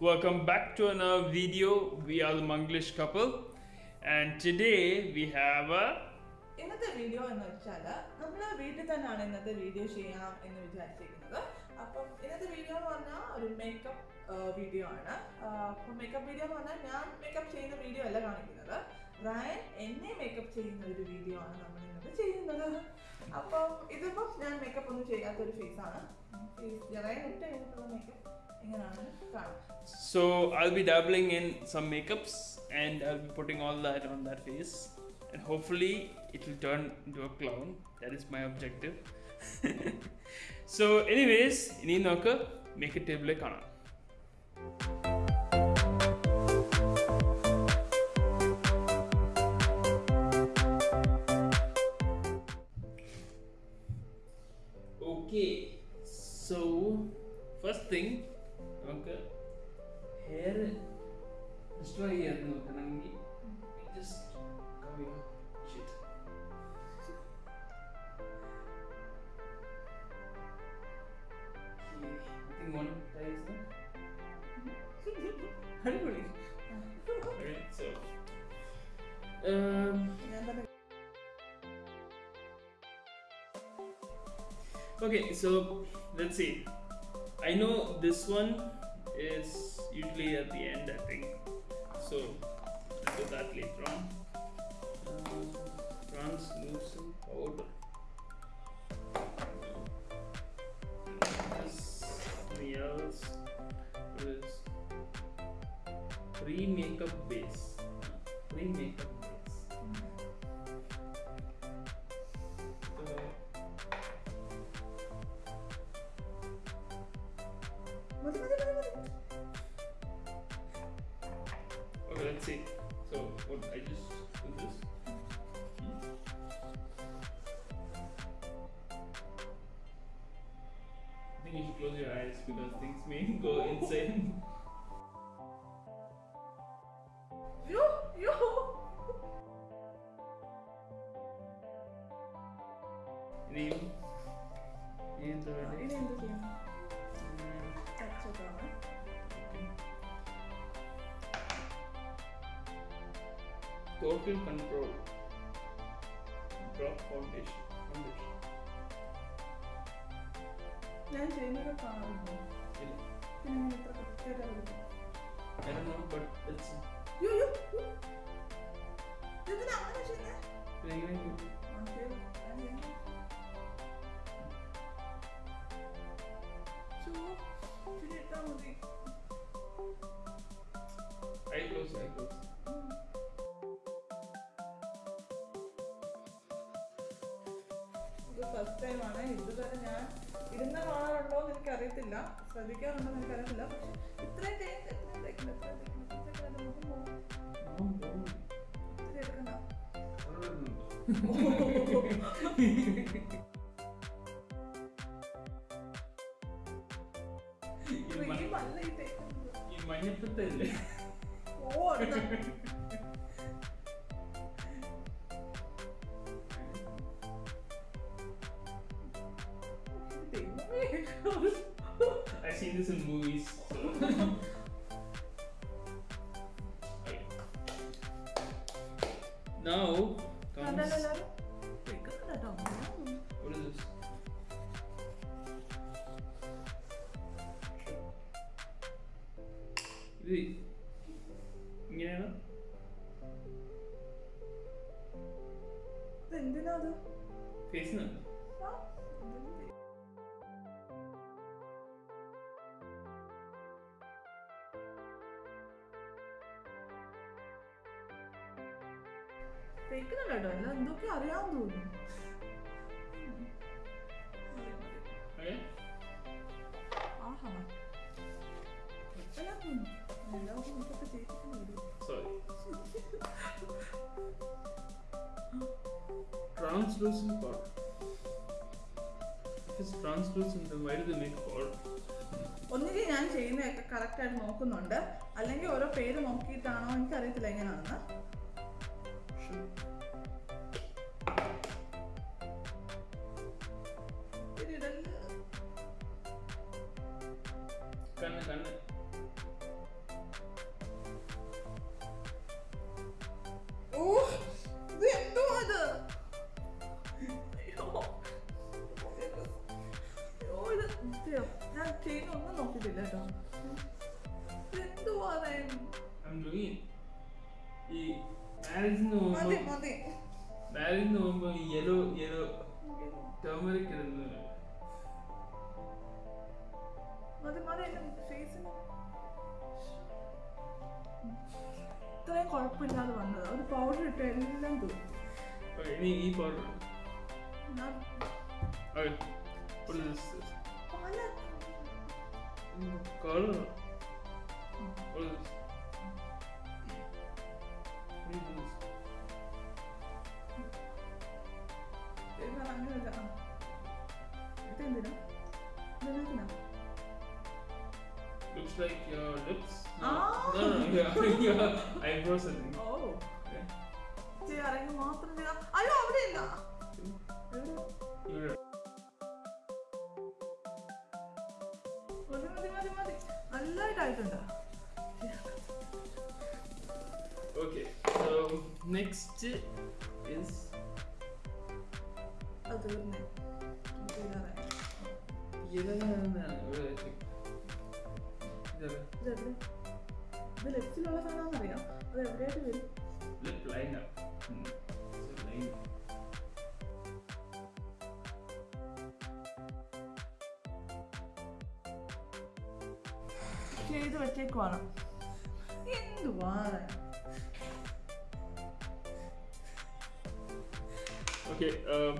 welcome back to another video. We are the Manglish couple, and today we have a ഇന്നത്തെ video എന്ന് വെച്ചാൽ നമ്മൾ വീട്ടിൽ തന്നെയാണ് ഇന്നത്തെ വീഡിയോ ചെയ്യാം എന്ന് വിചാരിച്ചിരിക്കുന്നത്. അപ്പം ഇന്നത്തെ വീഡിയോ എന്ന് പറഞ്ഞാൽ ഒരു മേക്കപ്പ് വീഡിയോ ആണ്. അപ്പം മേക്കപ്പ് വീഡിയോ എന്ന് പറഞ്ഞാൽ ഞാൻ മേക്കപ്പ് ചെയ്യുന്ന വീഡിയോ അല്ല കാണിക്കുന്നത്. റയൻ എന്നെ മേക്കപ്പ് ചെയ്യുന്ന ഒരു വീഡിയോ ആണ് നമ്മൾ ഇന്നത്തെ ചെയ്യുന്നത്. അപ്പം ഇതിപ്പം ഞാൻ മേക്കപ്പ് ഒന്നും ചെയ്യാത്ത ഒരു ഫേസ് റയൻ ഇട്ട് കഴിഞ്ഞിട്ടുള്ള makeup so I'll be dabbling in some makeups and I'll be putting all that on that face, and hopefully it will turn into a clown. That is my objective. so, anyways, ഇനി നമുക്ക് makeup ടേബിളിൽ കാണാം Okay, so first thing good morning, Daisy. Hungry. Alright, so. Um. Okay, so let's see. I know this one is usually at the end, I think. So, I'll do that later on. Uh, powder. pre-makeup base. Pre-makeup base. So, okay, let's see. So, what I just do this. I think you should close your eyes because things may go insane. Total control. Drop foundation. Foundation. ഞാൻ ചെയ്യുന്നത് കാണുന്നു ഇല്ല. പിന്നെ കൃത്യമായിട്ട് അറിയില്ല I don't know, but it's you you ഇതിന് അങ്ങനെ ചെയ്യുന്നേ ഫസ്റ്റ് ടൈം ആണ് ഇതുവരെ ഞാൻ ഇരുന്ന കാണാറുണ്ടോ എന്ന് എനിക്കറിയത്തില്ല ശ്രദ്ധിക്കാറുണ്ടോ എന്ന് എനിക്കറിയത്തില്ല പക്ഷെ ഇത്രയും തേക്ക് ഇത്രയും തേക്കില്ല ഇത്രയും this in movies. So. okay. Now comes what is this? ഇത് ഇങ്ങനെയാണ് ഇതെന്തിനാ അത് ഫേസിനുണ്ട് തേക്കുന്നുണ്ട് കേട്ടോ എല്ലാം എന്തൊക്കെ അറിയാൻ തോന്നുന്നു? ആഹാ എല്ലാം തോന്നുന്നു എല്ലാവർക്കും നമുക്കൊക്കെ തേച്ചിട്ട് വരും Sorry. Translucent powder. If it's translucent, then why do they make powder? ഒന്നുകിൽ ഞാൻ ചെയ്യുന്നതൊക്കെ കറക്റ്റ് ആയിട്ട് നോക്കുന്നുണ്ട് അല്ലെങ്കിൽ ഓരോ പേര് നോക്കിയിട്ടാണോ എനിക്കറിയത്തില്ല എങ്ങനെയാണെന്ന് ഇത്രയും കുഴപ്പമില്ലാതെ വന്നത് ഒരു പൗഡർ ഇട്ട് എല്ലാം തീർന്നു ഇനി ഈ powder. What is this? Color. What is this? like your lips. Ah. No, no, no, your, your eyebrows I think. Oh Okay. ചെയ്യാറെങ്കിൽ മാത്രം ചെയ്യാം അയ്യോ അവിടെ ഇല്ല എവിടെ? You're മതി മതി മതി മതി നല്ലതായിട്ടുണ്ട് okay. So next is അത് തീർന്നേ ചെയ്യാറേ ഇതെന്താണ്? ഇതെവിടെ? ഇത് ലെഫ്റ്റിലുള്ള സാധനം അറിയാം അത് എവിടെയായിട്ട് വരും Lip liner. Hmm. So liner. ചെയ്ത് വെച്ചേക്കുവാണ് എന്തുവാ Okay, um,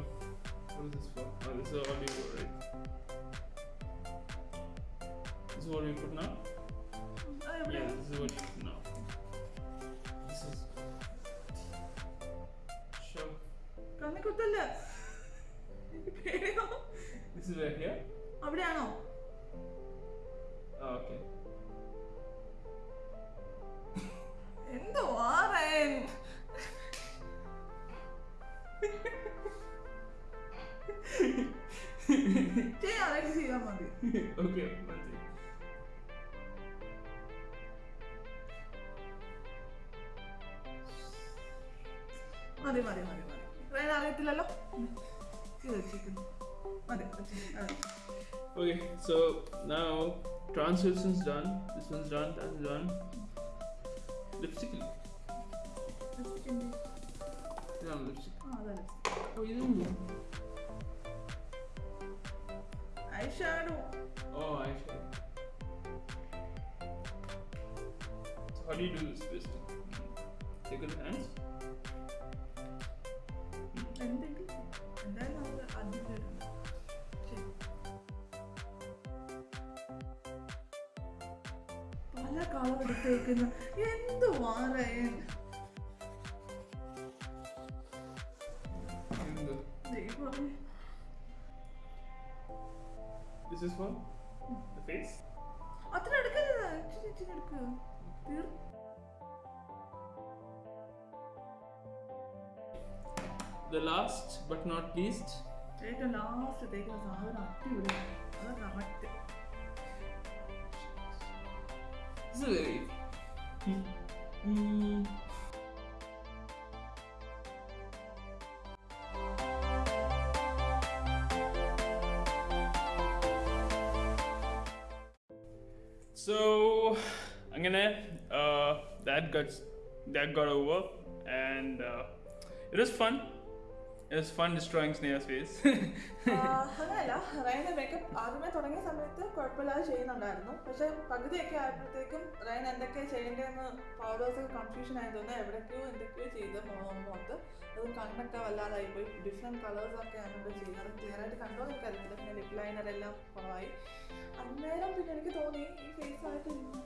what is this for? Oh, this is all you put, right? This is what we put now? കണ്ണി കുത്തല്ല? അവിടെയാണോ? എന്തോ okay. എന്തുവാ റയൻ ചെയ്യാറൊക്കെ ചെയ്താൽ മതി. Okay, one മതി മതി മതി മതി. റയൻ അറിയത്തില്ലല്ലോ ഇത് വെച്ചിരിക്കുന്നു മതി വെച്ചിരിക്കുന്നു. അതെ. Okay, so now translation's done. This one's done. That's done. Lipstick. വെച്ചിട്ടുണ്ട്. Yeah, lipstick. ആ, അതാ lipstick. Oh, you didn't do. eyeshadow. Oh, I see. So how do you do this lipstick? Take it in hands. പല colour എടുത്തേക്കുന്ന എന്തുവാ Rayan Even the- ദൈവമേ. This is for the face. അത്ര എടുക്കരുത്. ഇച്ചിരി എടുക്കുക. തീർ The last but not least, ഏറ്റവും last തേക്കുന്ന സാധനം അടിപൊളിയാണ്. അത് correct Mm. So I'm gonna uh, that got that got over and uh, it was fun It was fun destroying Sneha's face. അതല്ല റയന്റെ മേക്കപ്പ് ആദ്യമേ തുടങ്ങിയ സമയത്ത് കുഴപ്പമില്ലാതെ ചെയ്യുന്നുണ്ടായിരുന്നു. പക്ഷെ പകുതിയൊക്കെ ആയപ്പോഴത്തേക്കും റയൻ എന്തൊക്കെ ചെയ്യേണ്ടതെന്ന് ഫോളോവേഴ്സ് കൺഫ്യൂഷൻ ആയതുകൊണ്ട് എവിടേക്കോ എന്തൊക്കെയോ ചെയ്ത് മുഖത്ത് അത് കണ്ണൊക്കെ വല്ലാതായി പോയി. ഡിഫറെന്റ് കളേഴ്സൊക്കെ ഒക്കെയാണ് ചെയ്യുന്നത് അത് ക്ലിയർ ആയിട്ട് കണ്ടോ എന്ന് എനിക്കറിയത്തില്ല പിന്നെ ലിപ് ലൈനർ എല്ലാം കുറവായി. അന്നേരം പിന്നെ എനിക്ക് തോന്നി ഈ ഫേസ് ആയിട്ട് ഇങ്ങനെ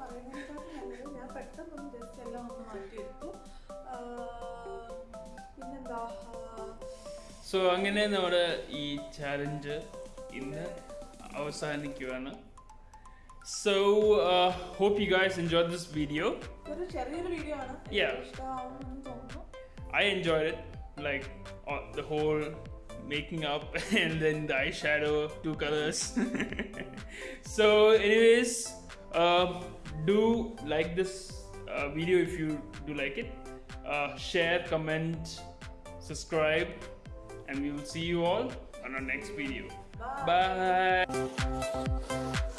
നല്ലത് ഞാൻ പെട്ടെന്ന് ജസ്റ്റ് എല്ലാം ഒന്ന് മാറ്റിയെടുത്തു. പിന്നെന്താ സോ അങ്ങനെ നമ്മുടെ ഈ ചാലഞ്ച് ഇന്ന് അവസാനിക്കുകയാണ് so hope you guys enjoy this video ഒരു ചെറിയൊരു വീഡിയോ ആണ് uh, whole making up and then the eyeshadow, two colors. so, anyways, uh, do like this uh, video if you do like it. Uh, share, comment, subscribe, and we will see you all on our next video. Bye. Bye